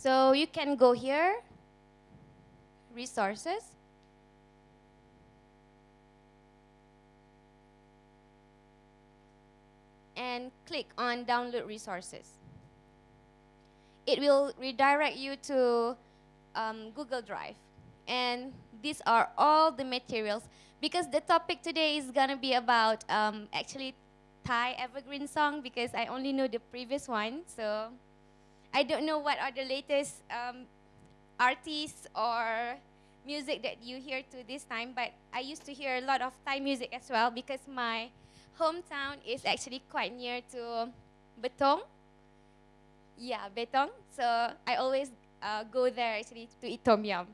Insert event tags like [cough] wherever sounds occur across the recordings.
So you can go here, resources. And click on download resources. It will redirect you to um, Google Drive. And these are all the materials because the topic today is gonna be about um, actually Thai evergreen song because I only know the previous one. So I don't know what are the latest um, artists or music that you hear to this time, but I used to hear a lot of Thai music as well because my hometown is actually quite near to Betong. Yeah, Betong. So I always uh, go there actually to eat tom yum.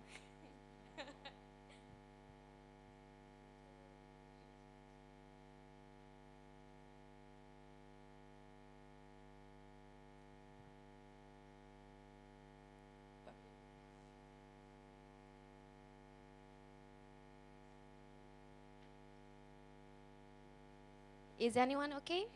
Is anyone okay?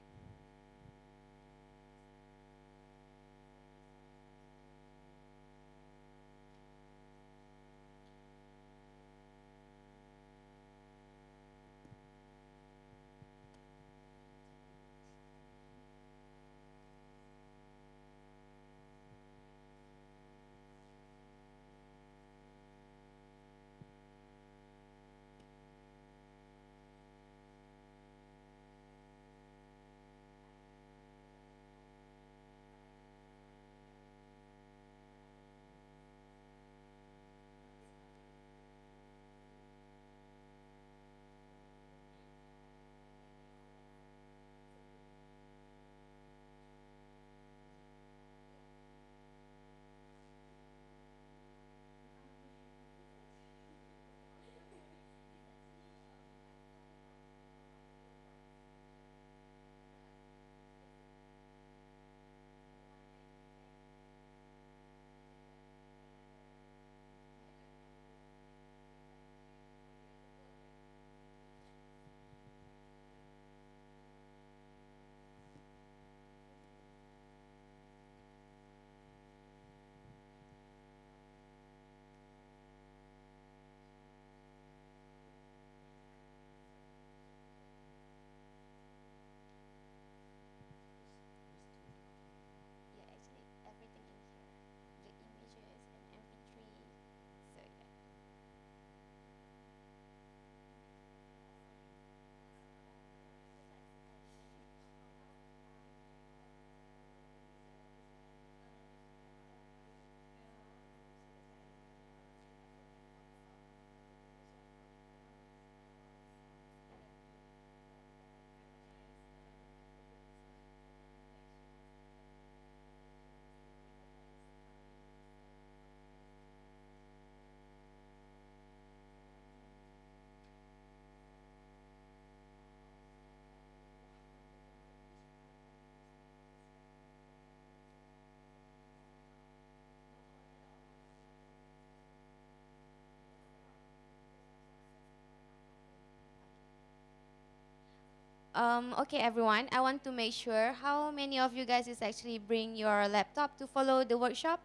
Um, okay, everyone. I want to make sure how many of you guys is actually bring your laptop to follow the workshop,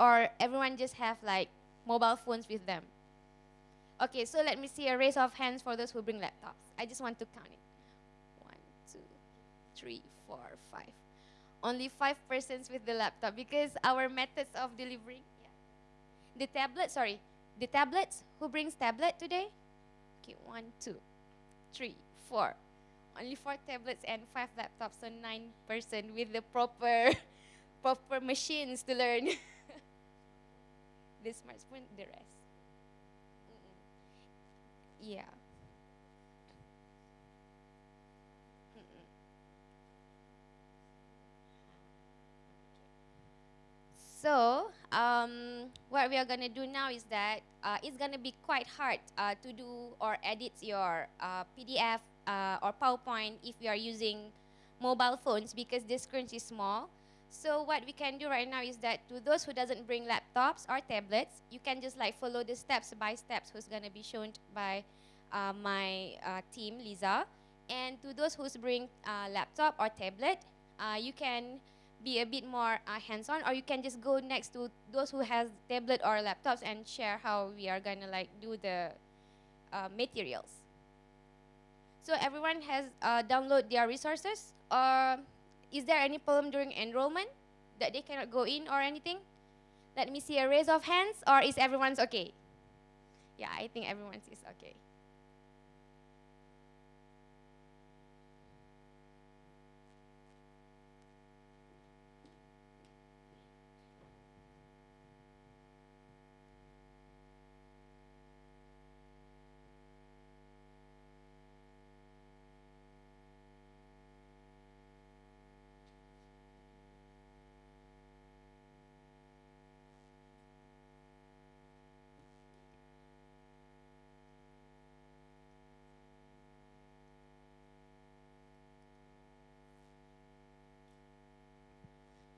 or everyone just have like mobile phones with them. Okay, so let me see a raise of hands for those who bring laptops. I just want to count it. One, two, three, four, five. Only five persons with the laptop because our methods of delivering. Yeah. The tablet, sorry, the tablets. Who brings tablet today? Okay, one, two, three, four. Only four tablets and five laptops, so nine person with the proper, [laughs] proper machines to learn. [laughs] the smartphone, the rest. Mm-mm. Yeah. Mm-mm. So, um, what we are gonna do now is that uh, it's gonna be quite hard uh, to do or edit your uh, PDF uh, or PowerPoint if you are using mobile phones because the screen is small. So what we can do right now is that to those who doesn't bring laptops or tablets, you can just like follow the steps by steps who's gonna be shown by uh, my uh, team, Lisa. And to those who's bring uh, laptop or tablet, uh, you can be a bit more uh, hands-on, or you can just go next to those who has tablet or laptops and share how we are gonna like do the uh, materials. So everyone has uh, download their resources, or is there any problem during enrollment that they cannot go in or anything? Let me see a raise of hands, or is everyone's okay? Yeah, I think everyone's is okay.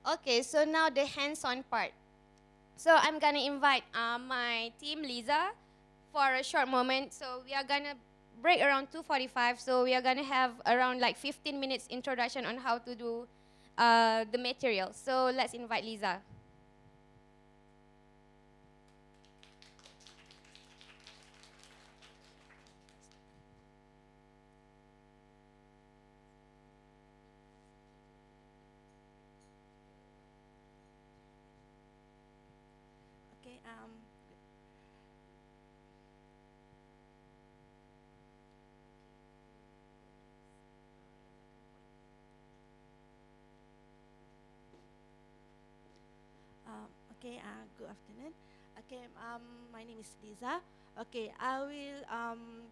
Okay, so now the hands-on part. So I'm gonna invite uh, my team, Lisa, for a short moment. So we are gonna break around 2.45. So we are gonna have around like 15 minutes introduction on how to do uh, the material. So let's invite Lisa. Okay. Um. Um, okay. Uh, good afternoon. Okay. Um, my name is Lisa. Okay. I will um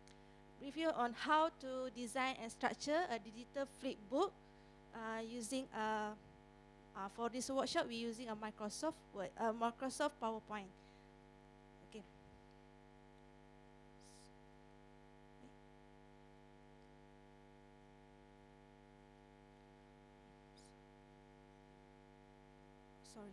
review on how to design and structure a digital flipbook uh, using a uh, for this workshop, we're using a Microsoft Word, uh, Microsoft PowerPoint. Okay. Sorry.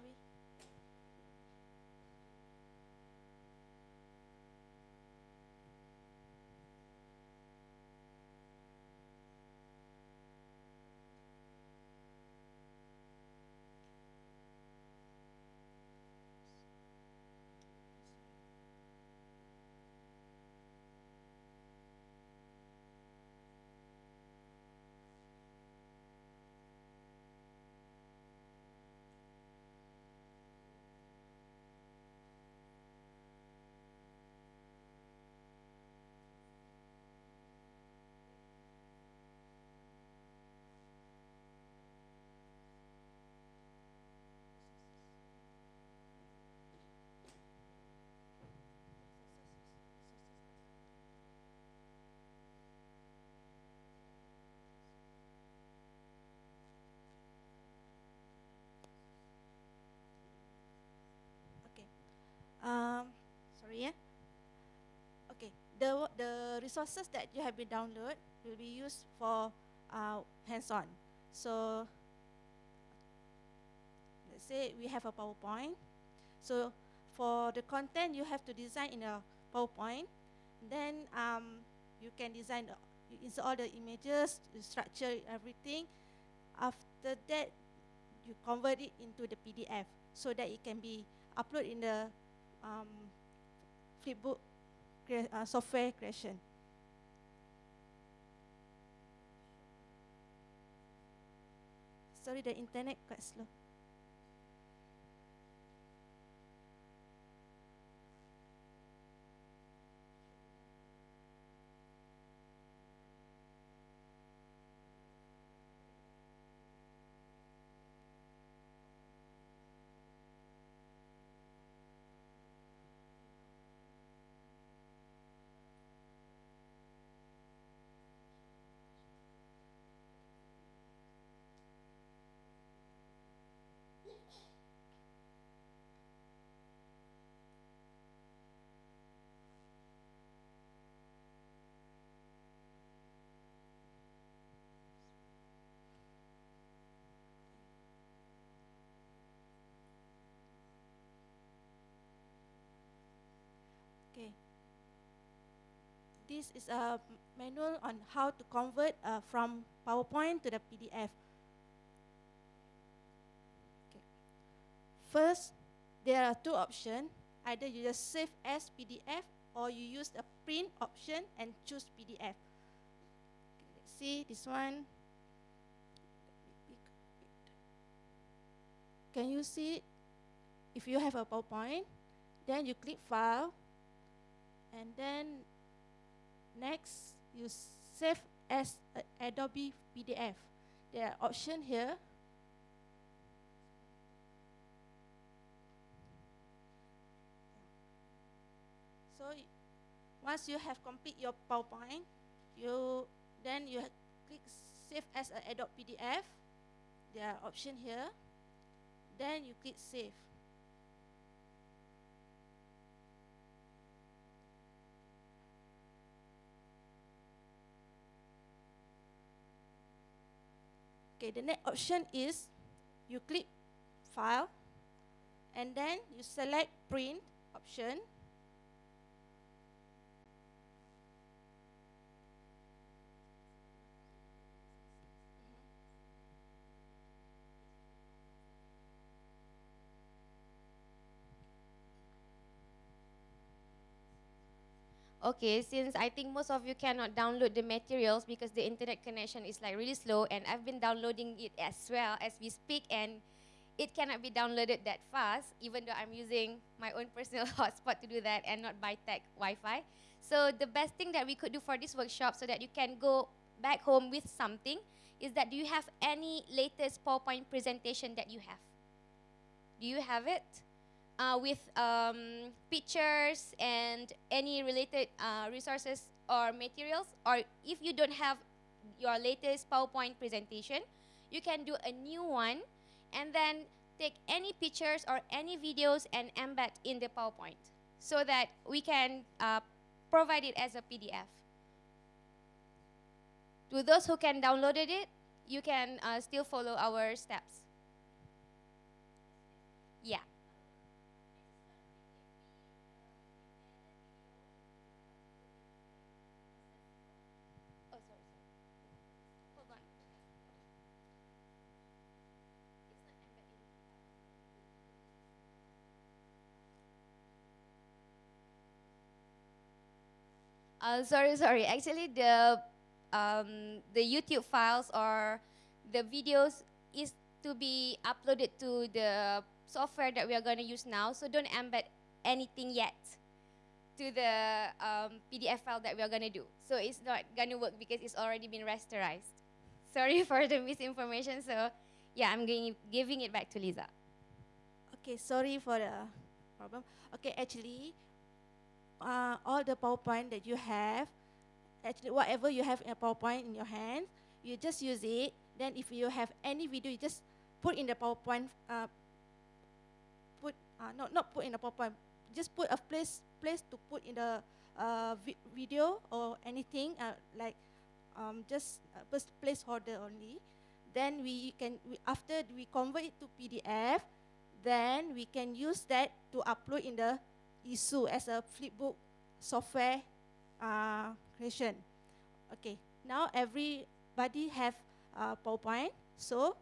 Sorry. Okay. Um, yeah. Okay. The the resources that you have been download will be used for uh, hands-on. So let's say we have a PowerPoint. So for the content, you have to design in a PowerPoint. Then um, you can design, you insert all the images, structure, everything. After that, you convert it into the PDF so that it can be uploaded in the um, Flipbook uh, software creation. Sorry, the internet quite slow. This is a manual on how to convert uh, from PowerPoint to the PDF. Okay. First, there are two options. Either you just save as PDF or you use the print option and choose PDF. Let's see this one. Can you see if you have a PowerPoint? Then you click File, and then next you save as Adobe PDF. There are option here. So once you have complete your PowerPoint, you then you click Save as Adobe PDF. There are option here. Then you click Save. Okay, the next option is you click File, and then you select Print option. Okay, since I think most of you cannot download the materials because the internet connection is like really slow, and I've been downloading it as well as we speak, and it cannot be downloaded that fast, even though I'm using my own personal [laughs] hotspot to do that and not by tech Wi-Fi. So the best thing that we could do for this workshop, so that you can go back home with something, is that do you have any latest PowerPoint presentation that you have? Do you have it? Uh, with um, pictures and any related uh, resources or materials. Or if you don't have your latest PowerPoint presentation, you can do a new one and then take any pictures or any videos and embed in the PowerPoint so that we can uh, provide it as a PDF. To those who can download it, you can uh, still follow our steps. Yeah. Oh, sorry, sorry. Hold on. It's not embedded in. Uh, sorry, sorry. Actually, the um, the YouTube files or the videos is to be uploaded to the software that we are going to use now. So don't embed anything yet to the um, PDF file that we are going to do. So it's not going to work because it's already been rasterized. [laughs] Sorry for the misinformation. So yeah, I'm giving it back to Lisa. Okay, sorry for the problem. Okay, actually, uh, all the PowerPoint that you have, actually whatever you have in a PowerPoint in your hand, you just use it. Then if you have any video, you just put in the PowerPoint. Uh, put uh, not not put in the PowerPoint. Just put a place place to put in the uh, vi- video or anything uh, like um, just pers- placeholder only. Then we can we, after we convert it to PDF, then we can use that to upload in the ISU as a flipbook software uh, creation. Okay, now everybody have uh, PowerPoint. So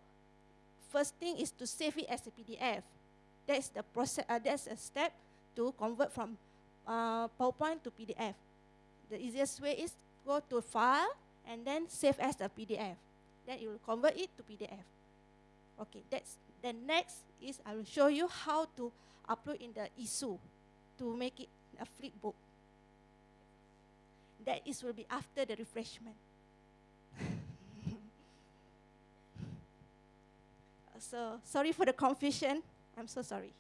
first thing is to save it as a PDF. That's the process. Uh, that's a step to convert from uh, PowerPoint to PDF. The easiest way is go to File and then save as a PDF. Then it will convert it to PDF. Okay, that's the next is I will show you how to upload in the ISU to make it a flipbook. That is will be after the refreshment. [laughs] so sorry for the confusion. I'm so sorry.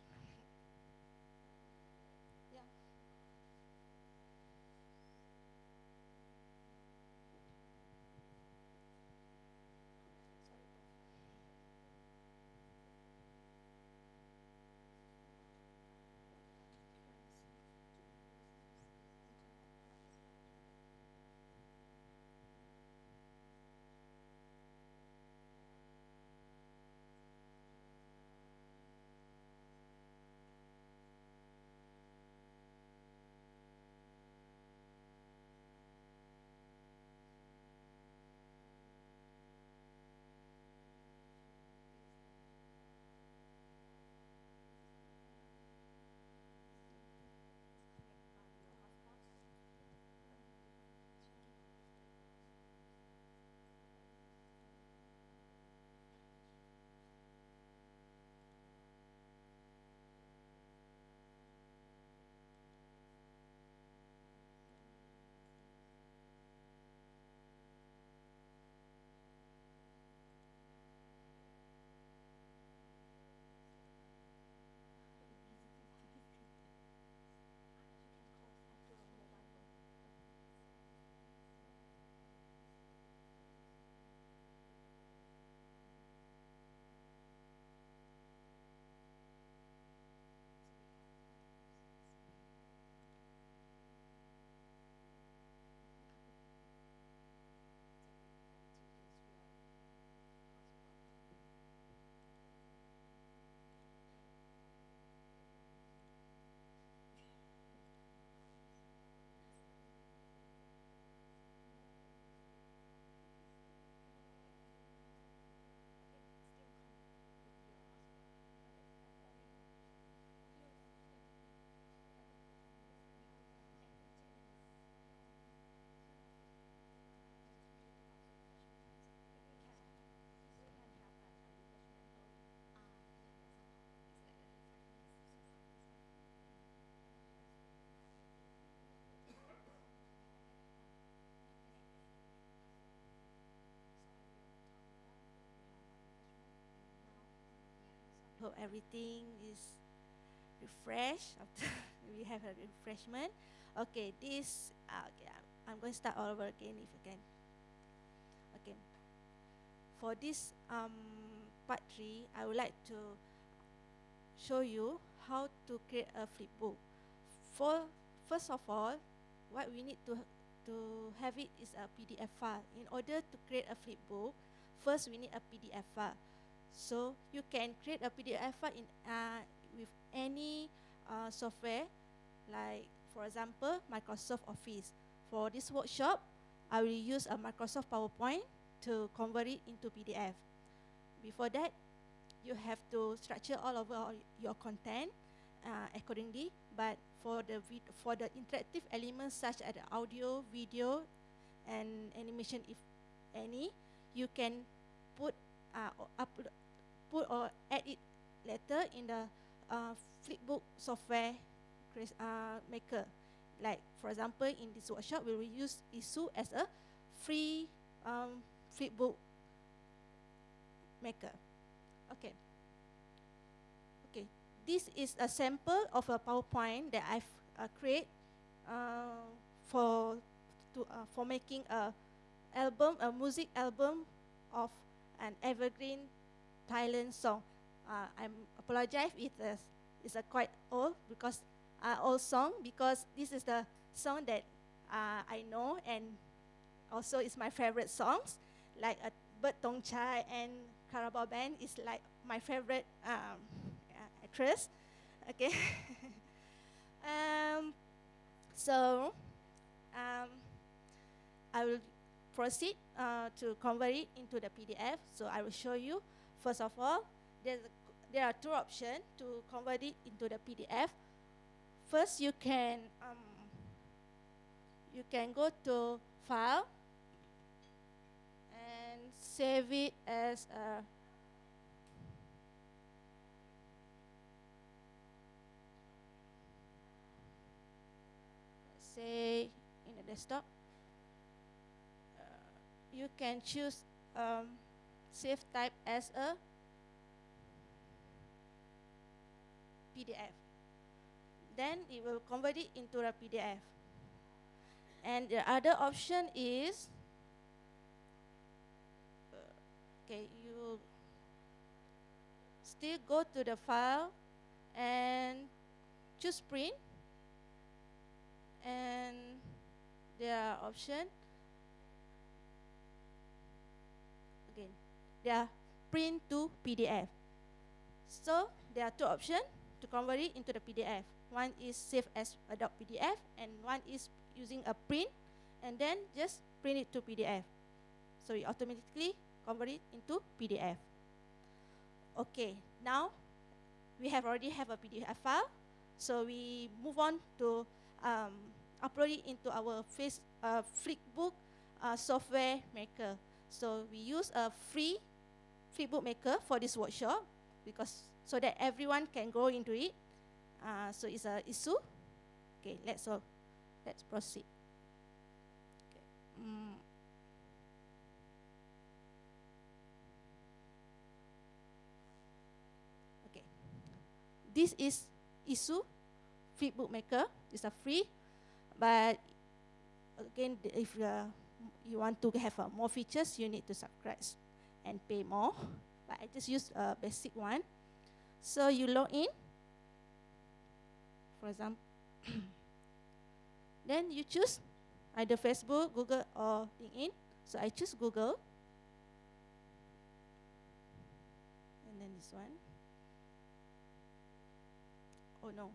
Hope everything is refreshed after [laughs] we have a refreshment. Okay, this, uh, okay, I'm going to start all over again if you can. Okay. For this um, part three, I would like to show you how to create a flipbook. For first of all, what we need to to have it is a PDF file. In order to create a flipbook, first we need a PDF file. So you can create a PDF file in uh, with any uh, software, like for example Microsoft Office. For this workshop, I will use a Microsoft PowerPoint to convert it into PDF. Before that, you have to structure all of your content uh, accordingly. But for the for the interactive elements such as audio, video, and animation, if any, you can put uh, upload, put or add it later in the uh, Flipbook software uh, maker. Like for example, in this workshop, we will use Issuu as a free um, Flipbook maker. Okay. Okay. This is a sample of a PowerPoint that I've uh, created uh, for to uh, for making a album, a music album of an evergreen Thailand song. Uh, I apologize if it's, it's a quite old because uh, old song because this is the song that uh, I know and also it's my favorite songs like a Bird Thongchai and Carabao Band is like my favorite um, actress. Okay. [laughs] um, so um, I will proceed uh, to convert it into the PDF. So I will show you. First of all, there's a, there are two options to convert it into the PDF. First, you can um, you can go to File and save it as a say in the desktop. You can choose um, save type as a PDF. Then it will convert it into a PDF. And the other option is, uh, okay, you still go to the file and choose print and there are options again they are print to PDF so there are two options to convert it into the PDF one is save as a .pdf and one is using a print and then just print it to PDF so it automatically convert it into PDF okay now we have already have a PDF file. So we move on to um, upload it into our face, uh, Flipbook uh, software maker. So we use a free Flipbook maker for this workshop because so that everyone can go into it. Uh, so it's a Issuu. Okay, let's so let's proceed. Okay. Mm. okay. This is Issuu Flipbook maker. It's a free but again, if uh, you want to have uh, more features, you need to subscribe and pay more. But I just use a basic one. So you log in, for example. [coughs] then you choose either Facebook, Google, or LinkedIn. So I choose Google. And then this one. Oh no.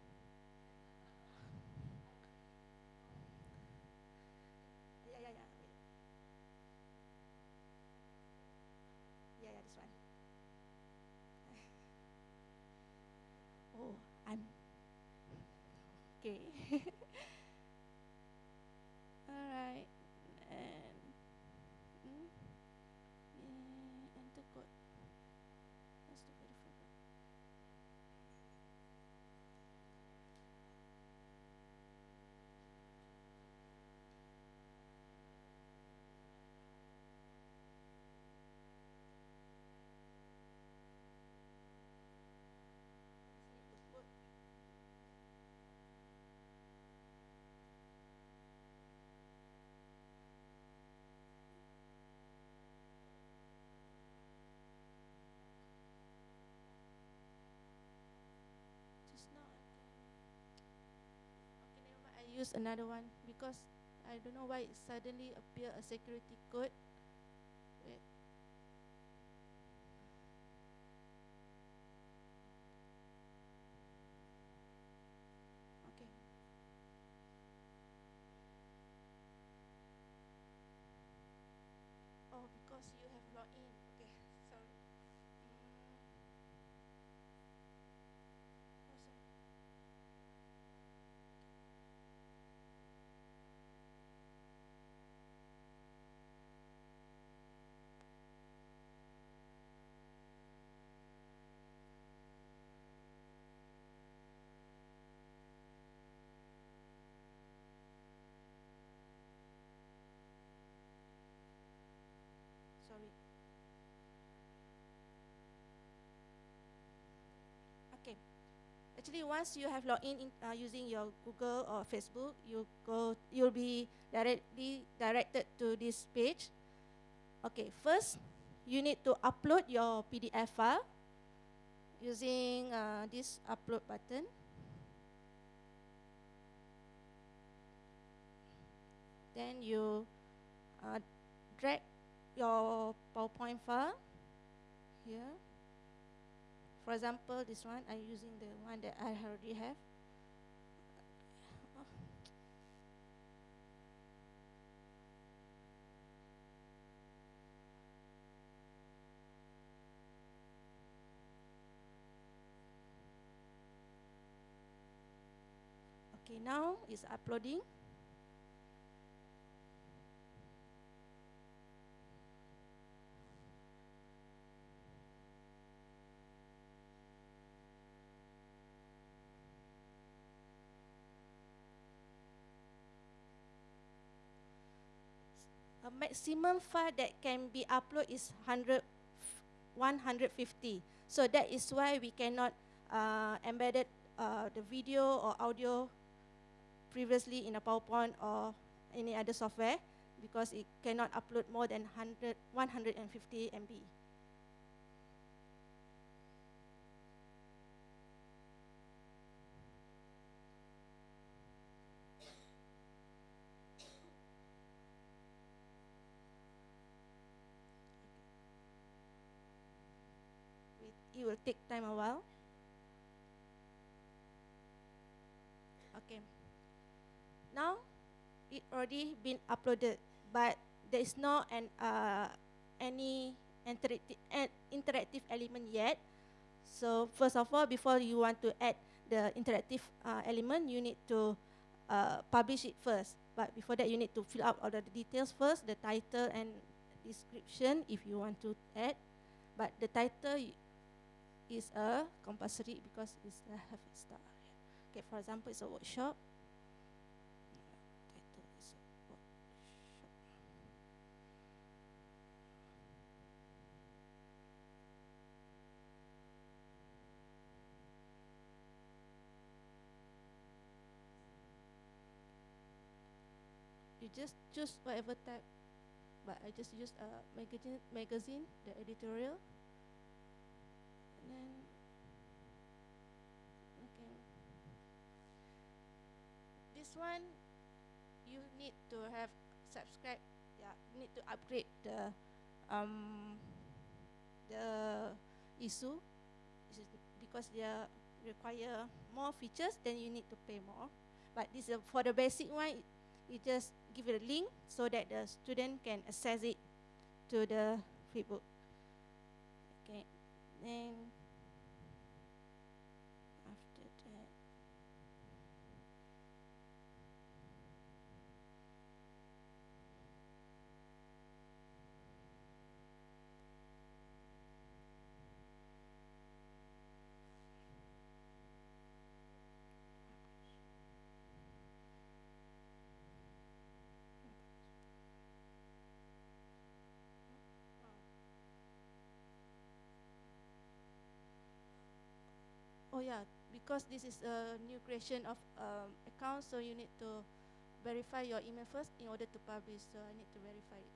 Use another one because I don't know why it suddenly appear a security code. Actually, once you have logged in, in uh, using your Google or Facebook, you go, you'll be directly directed to this page. Okay, first, you need to upload your PDF file using uh, this upload button. Then you uh, drag your PowerPoint file here. For example, this one, I'm using the one that I already have. Okay, now it's uploading. Maximum file that can be uploaded is 100, 150. So that is why we cannot uh, embedded uh, the video or audio previously in a PowerPoint or any other software because it cannot upload more than 100, 150 MB. It, will take time a while. Okay. Now it already been uploaded, but there is no an uh, any interactive interactive element yet. So first of all, before you want to add the interactive uh, element, you need to uh, publish it first. But before that, you need to fill out all the details first, the title and description if you want to add. But the title is a compulsory because it's a have star. Okay, for example, it's a workshop. A workshop. You just choose whatever type, but I just use a magazine, magazine, the editorial. Then, okay. This one, you need to have subscribe. Yeah, need to upgrade the um the issue is because they require more features. Then you need to pay more. But this is for the basic one. You just give it a link so that the student can access it to the free book. Okay, then after that. Oh yeah, because this is a new creation of um, account, so you need to verify your email first in order to publish. So I need to verify it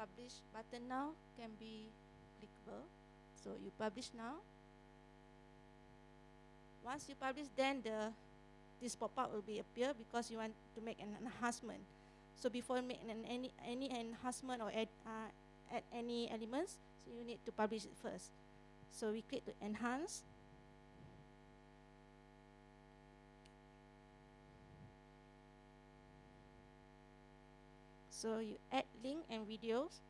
publish button now can be clickable. So you publish now. Once you publish, then the this pop-up will be appear because you want to make an enhancement. So before making an, any any enhancement or add uh, add any elements, so you need to publish it first. So we click to enhance. So you add link and videos.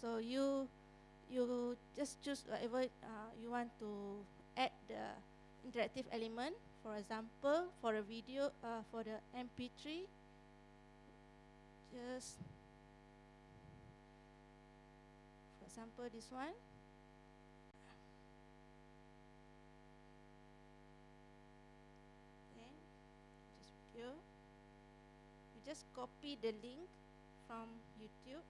So you you just choose whatever uh, you want to add the interactive element. For example, for a video, uh, for the MP3, just for example this one. Then just video. You just copy the link from YouTube.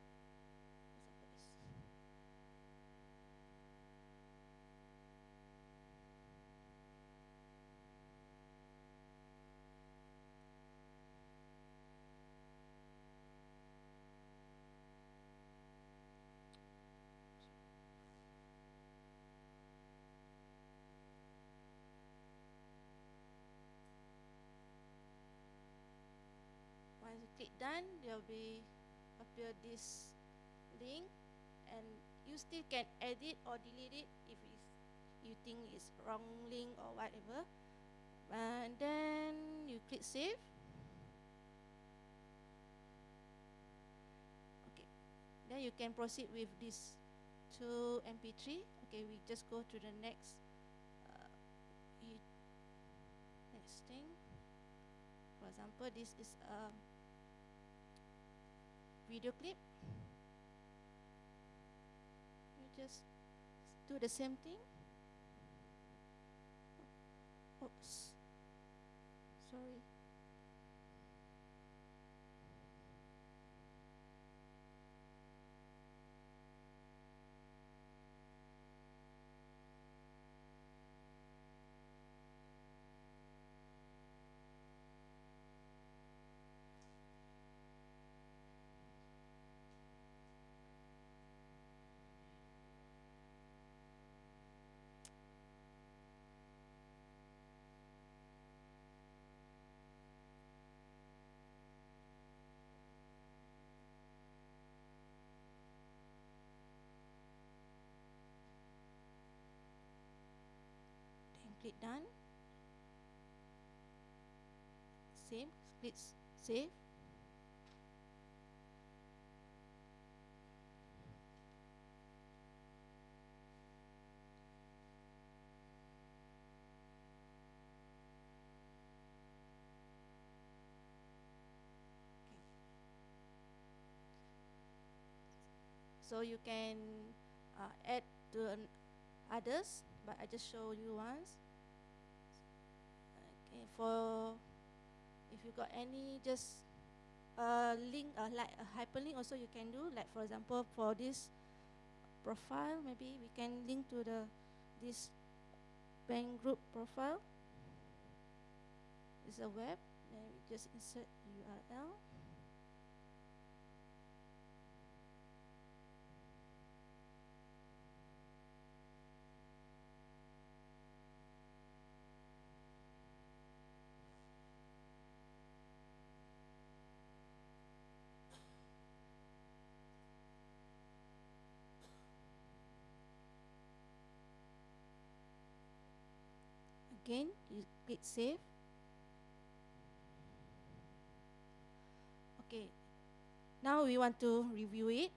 You click done, there will be appear this link, and you still can edit or delete it if you think it's wrong link or whatever. And then you click save. Okay, then you can proceed with this to MP3. Okay, we just go to the next. Uh, next thing. For example, this is a video clip. You just do the same thing. Oops. Sorry. Then click done. Same, click save. So you can uh, add to others, but I just show you once. Okay, for if you got any just a link, uh, like a hyperlink, also you can do. Like for example, for this profile, maybe we can link to the this bank group profile. It's a web. Then we just insert URL. Again, you click save. Okay. Now we want to review it.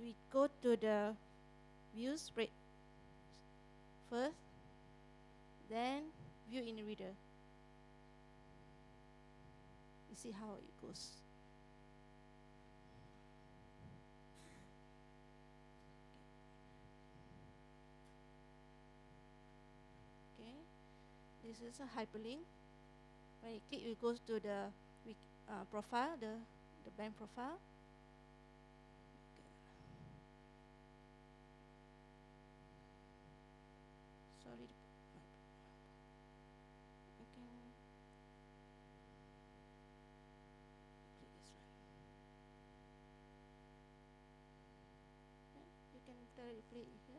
We, go to the view spread first, then view in reader. You see how it goes. this is a hyperlink. When you click, it goes to the uh, profile, the, the bank profile. Sorry. You can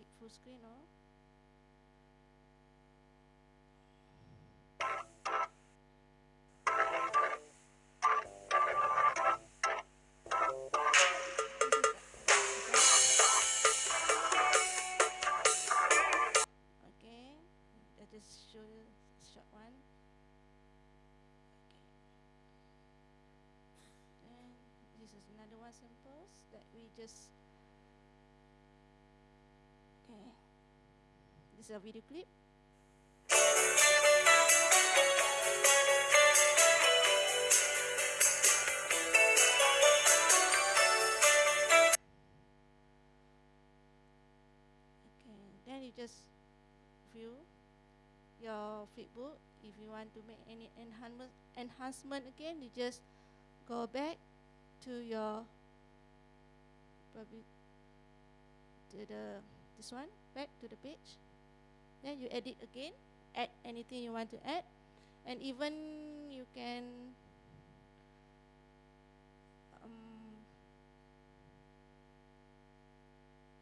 it full screen or Okay, I just Okay. This is a video clip. Okay, then you just view your flipbook. If you want to make any enhancement enhancement again, you just go back to your probably to the this one back to the page. Then you edit again, add anything you want to add, and even you can um,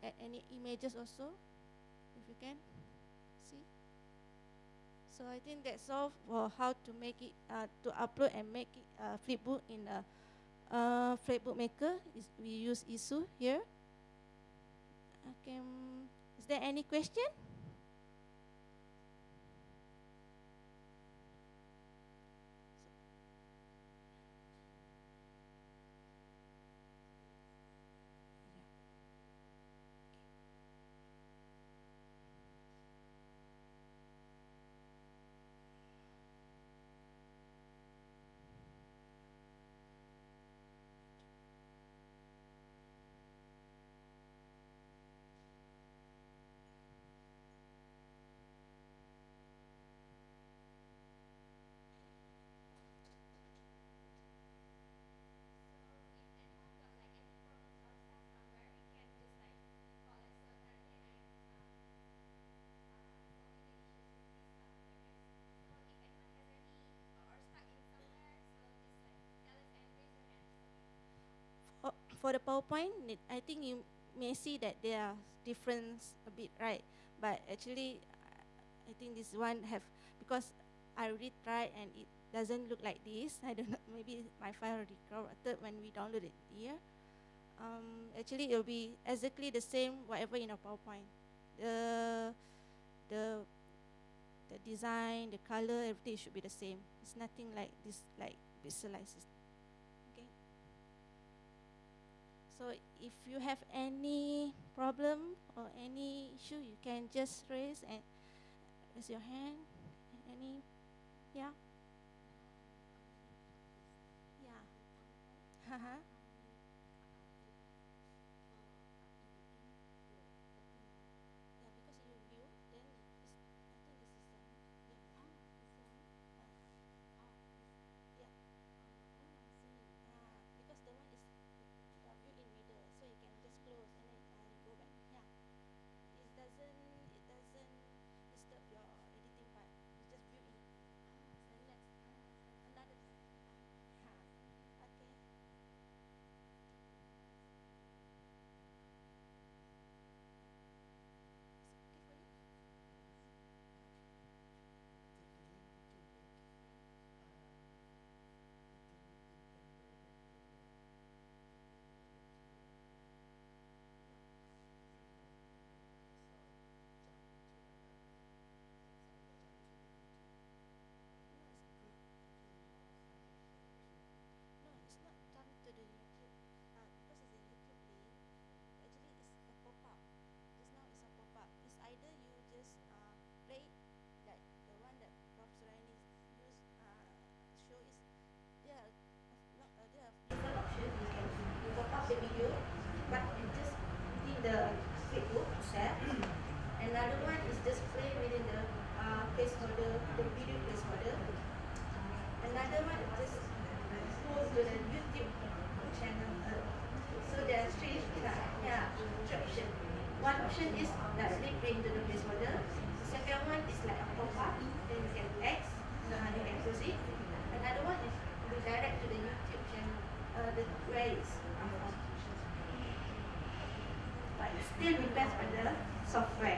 add any images also if you can. See? So i think that's all for how to make it uh, to upload and make it uh, flipbook in a uh, flipbook maker. Is we use Issuu here okay um, is there any question for, the PowerPoint, I think you may see that there are difference a bit, right? But actually, I think this one have because I already tried and it doesn't look like this. [laughs] I don't know, maybe my file corrupted when we download it here. Um, actually, it will be exactly the same whatever in a PowerPoint. The the the design, the color, everything should be the same. It's nothing like this, like visualizes. Okay. So if you have any problem or any issue, you can just raise and raise your hand. Any, yeah, yeah. [laughs] Uh-huh. music. Another one is go direct to the YouTube channel, uh, the, where it's But it still depends on the software.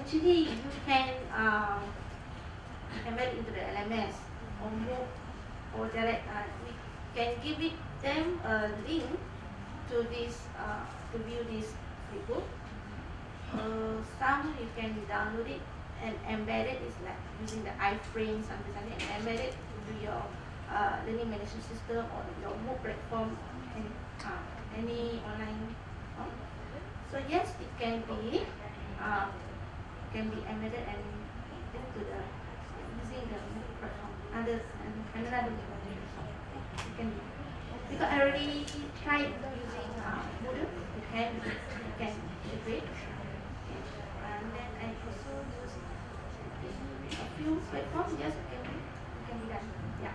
Actually you can um, embed into the LMS or move or direct. Uh, we can give it them a link to this uh, to view this flipbook. Uh, some you can download it and embed. It's like using the iframe something something and embed it into your uh, learning management system or your MOOC platform and uh, any online. Platform. So yes, it can be uh, can be embedded and into the using the platform. Other and another you can because I already tried using uh, Moodle. You can you can integrate and then I also use a few platforms. Yes, it can be it can be done. Yeah.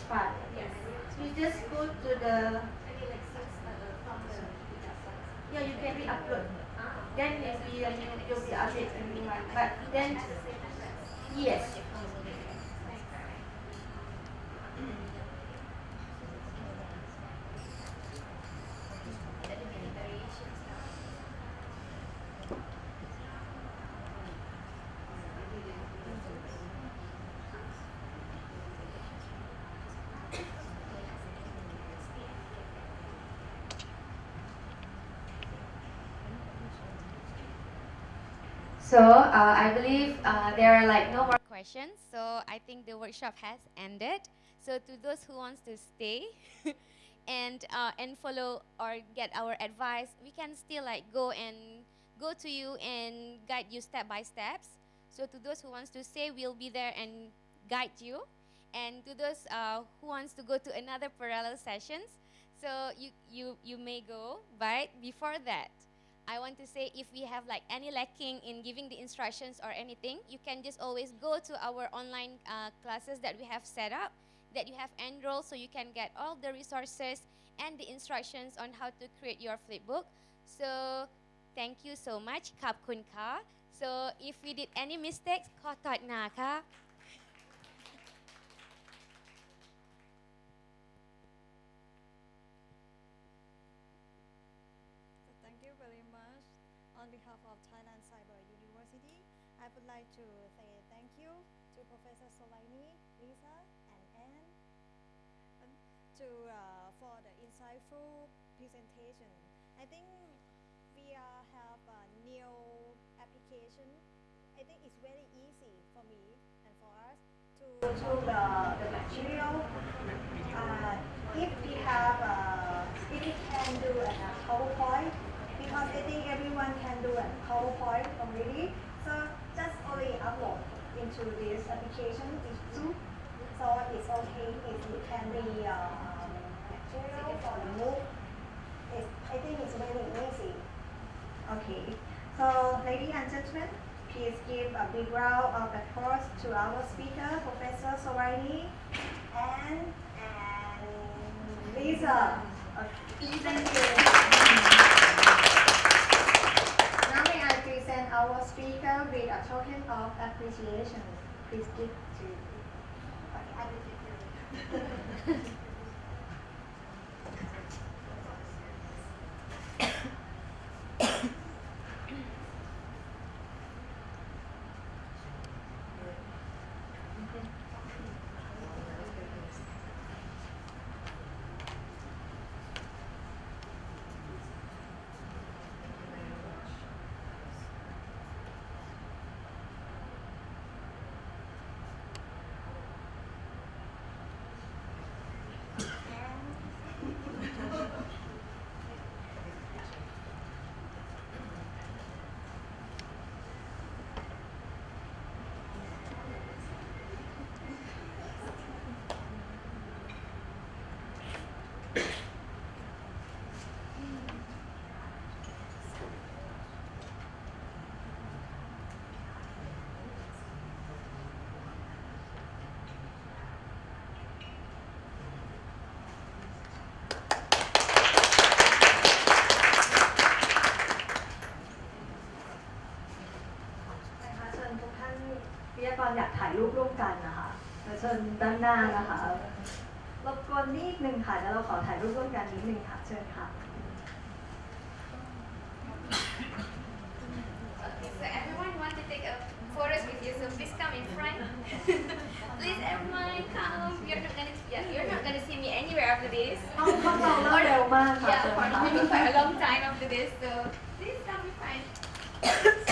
file? Yes. You just go to the, I mean like since uh, from the yeah, you can re-upload. Ah, Then it will, you, you'll be update a new one. But then, at the same address. yes. That will be the variations now. So uh, I believe uh, there are like no more questions. So I think the workshop has ended. So to those who wants to stay [laughs] and uh, and follow or get our advice, we can still like go and go to you and guide you step by steps. So to those who wants to stay, we'll be there and guide you. And to those uh, who wants to go to another parallel sessions, so you, you, you may go. But before that, I want to say if we have like any lacking in giving the instructions or anything, you can just always go to our online uh, classes that we have set up, that you have enrolled so you can get all the resources and the instructions on how to create your flipbook. So thank you so much. Kap kun ka. So if we did any mistakes, kotot na ka. To uh, for the insightful presentation. I think we have a new application. I think it's very easy for me and for us to to the, the material. Uh, if we have uh, if we can do a PowerPoint, because I think everyone can do a PowerPoint already. So just only upload into this application, this Zoom. So it's okay if it can be uh, material for the MOOC. It's, I think it's very easy. Okay. So, ladies and gentlemen, please give a big round of applause to our speaker, Professor Soraini, and and Lisa. Okay. Thank you. Now may I present our speaker with a token of appreciation. Please give to. Okay, I will give you. [laughs] ชิญด้านหน้านะคะรบกวนนิดนึงค่ะแล้วเราขอถ่ายรูปร่วมกันนิดนึงค่ะ เชิญค่ะ Okay, so everyone want to take a photos with you, so please come in front. please everyone come. You're not gonna yeah, you're not gonna see me anywhere after this. ห้องห้องเราเริ่มเร็วมากค่ะ Yeah, เชิญ for ค่ะ maybe quite a long time after this, so please come in front.